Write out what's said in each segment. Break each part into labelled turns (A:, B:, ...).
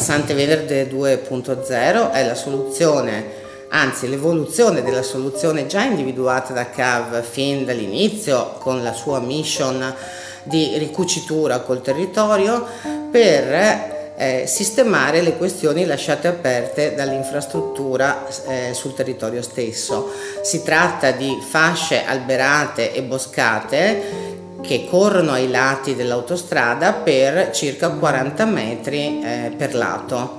A: Passante Verde 2.0 è la soluzione anzi l'evoluzione della soluzione già individuata da CAV fin dall'inizio con la sua mission di ricucitura col territorio per eh, sistemare le questioni lasciate aperte dall'infrastruttura eh, sul territorio stesso. Si tratta di fasce alberate e boscate che corrono ai lati dell'autostrada per circa 40 metri eh, per lato.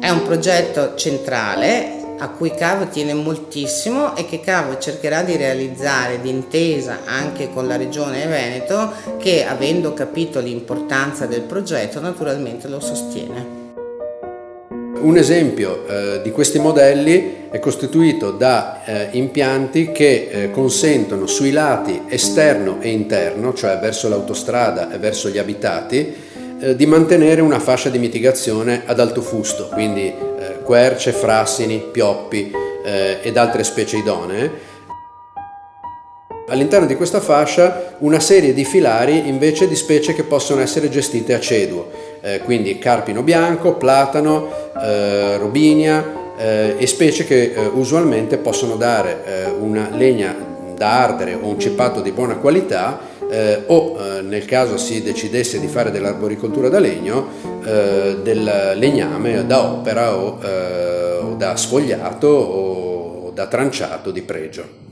A: È un progetto centrale a cui CAV tiene moltissimo e che CAV cercherà di realizzare d'intesa anche con la Regione Veneto che avendo capito l'importanza del progetto naturalmente lo sostiene.
B: Un esempio eh, di questi modelli è costituito da eh, impianti che eh, consentono sui lati esterno e interno, cioè verso l'autostrada e verso gli abitati, eh, di mantenere una fascia di mitigazione ad alto fusto, quindi eh, querce, frassini, pioppi eh, ed altre specie idonee. All'interno di questa fascia una serie di filari invece di specie che possono essere gestite a ceduo, eh, quindi carpino bianco, platano, eh, robinia eh, e specie che eh, usualmente possono dare eh, una legna da ardere o un ceppato di buona qualità eh, o eh, nel caso si decidesse di fare dell'arboricoltura da legno eh, del legname da opera o, o da sfogliato o da tranciato di pregio.